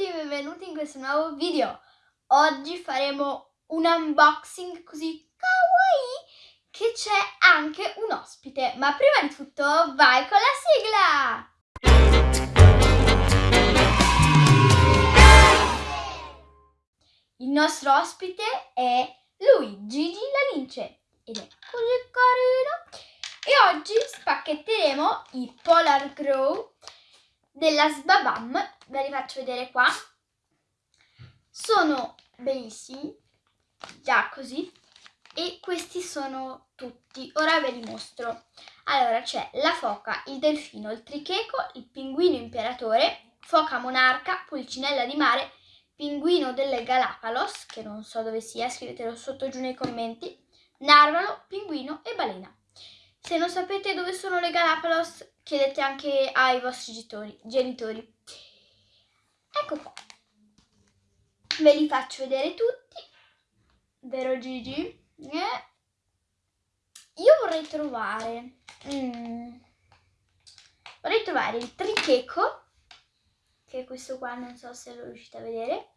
tutti e benvenuti in questo nuovo video. Oggi faremo un unboxing così kawaii che c'è anche un ospite. Ma prima di tutto vai con la sigla! Il nostro ospite è lui, Gigi la Lince, ed è così carino. E oggi spacchetteremo i Polar Grow della Sbabam, ve li faccio vedere qua. Sono bellissimi, già così, e questi sono tutti. Ora ve li mostro. Allora c'è la foca, il delfino, il tricheco, il pinguino imperatore, foca monarca, pulcinella di mare, pinguino delle Galapagos, che non so dove sia, scrivetelo sotto giù nei commenti, narvalo, pinguino e balena. Se non sapete dove sono le Galapagos, chiedete anche ai vostri genitori. Ecco qua. Ve li faccio vedere tutti. Vero Gigi? Eh. Io vorrei trovare... Mm, vorrei trovare il tricheco, che è questo qua, non so se lo riuscite a vedere.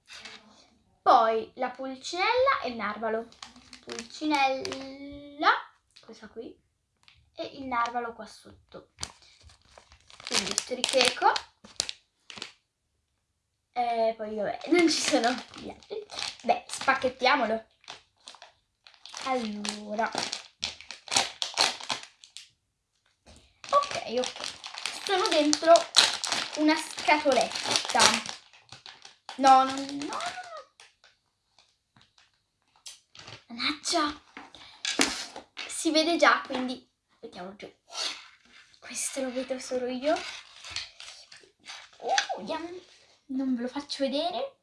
Poi la pulcinella e il narvalo. Pulcinella, questa qui, e il narvalo qua sotto quindi stricheco e poi vabbè non ci sono gli altri. Beh spacchettiamolo. Allora. Ok ok. Sono dentro una scatoletta. No no no no. Mannaggia. Si vede già quindi mettiamo giù questo lo vedo solo io. Uh, non ve lo faccio vedere.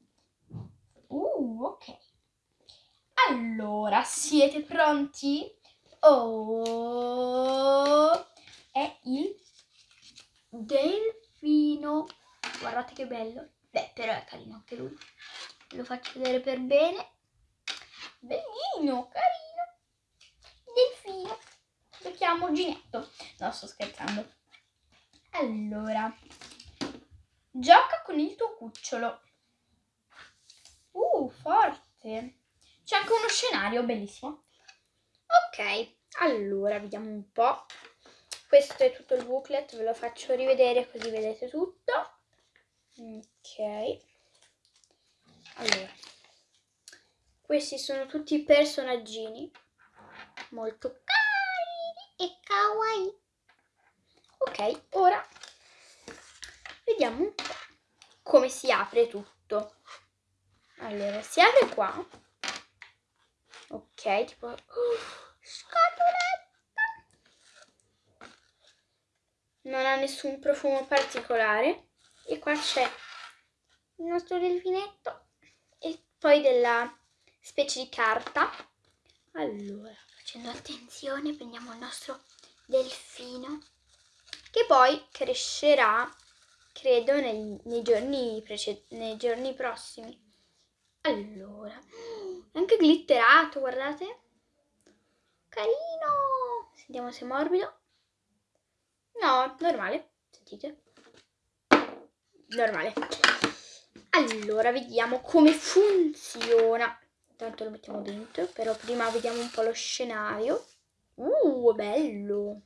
Uh, ok. Allora siete pronti? Oh è il delfino. Guardate che bello. Beh però è carino anche lui. Lo faccio vedere per bene. Bellino carino. Delfino lo chiamo Ginetto. No, sto scherzando. Allora, gioca con il tuo cucciolo. Uh, forte. C'è anche uno scenario bellissimo. Ok, allora, vediamo un po'. Questo è tutto il booklet, ve lo faccio rivedere così vedete tutto. Ok. Allora, questi sono tutti i personaggini molto e kawaii. Ok, ora vediamo un po' come si apre tutto. Allora, si apre qua. Ok, tipo... Uh, scatoletta! Non ha nessun profumo particolare. E qua c'è il nostro delfinetto e poi della specie di carta. Allora, facendo attenzione prendiamo il nostro delfino che poi crescerà credo nei, nei, giorni, nei giorni prossimi. Allora anche glitterato guardate. Carino! Sentiamo se è morbido. No normale sentite. Normale. Allora vediamo come funziona Intanto lo mettiamo dentro, però prima vediamo un po' lo scenario. Uh, bello!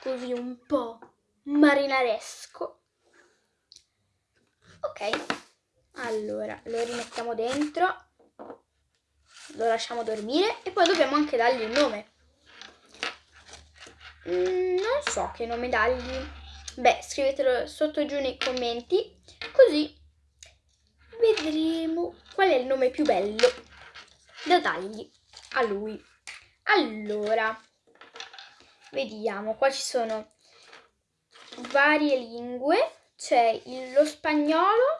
Così un po' marinaresco. Ok, allora lo rimettiamo dentro, lo lasciamo dormire e poi dobbiamo anche dargli un nome. Mm, non so che nome dargli. Beh, scrivetelo sotto giù nei commenti, così vedremo qual è il nome più bello da dargli a lui. Allora, vediamo, qua ci sono varie lingue, c'è lo spagnolo,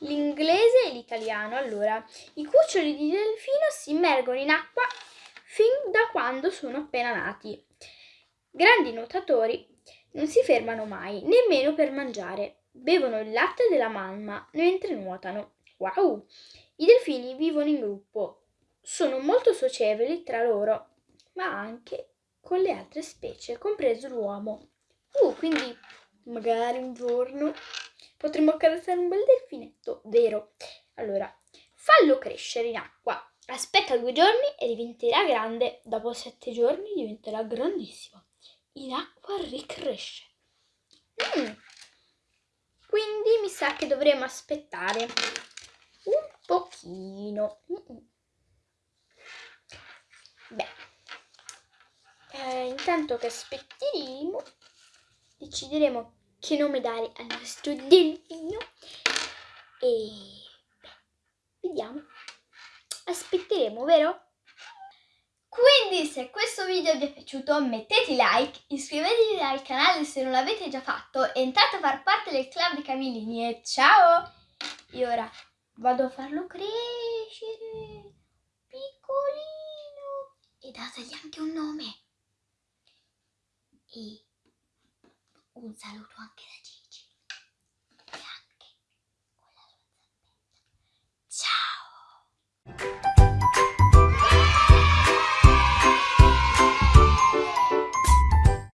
l'inglese e l'italiano. Allora, i cuccioli di delfino si immergono in acqua fin da quando sono appena nati. Grandi nuotatori non si fermano mai, nemmeno per mangiare. Bevono il latte della mamma mentre nuotano. Wow! I delfini vivono in gruppo, sono molto socievoli tra loro, ma anche con le altre specie, compreso l'uomo. Uh, quindi magari un giorno potremo accarezzare un bel delfine. molto vero. Allora, fallo crescere in acqua. Aspetta due giorni e diventerà grande. Dopo sette giorni diventerà grandissimo. In acqua ricresce. Mm. Quindi mi sa che dovremo aspettare un pochino. Beh, eh, intanto che aspetteremo, decideremo che nome dare al nostro delfino e beh, vediamo. Aspetteremo, vero? Quindi se questo video vi è piaciuto mettete like, iscrivetevi al canale se non l'avete già fatto, entrate a far parte del club di Camillini e ciao! E ora vado a farlo crescere, piccolino, e dategli anche un nome. E un saluto anche da Gigi.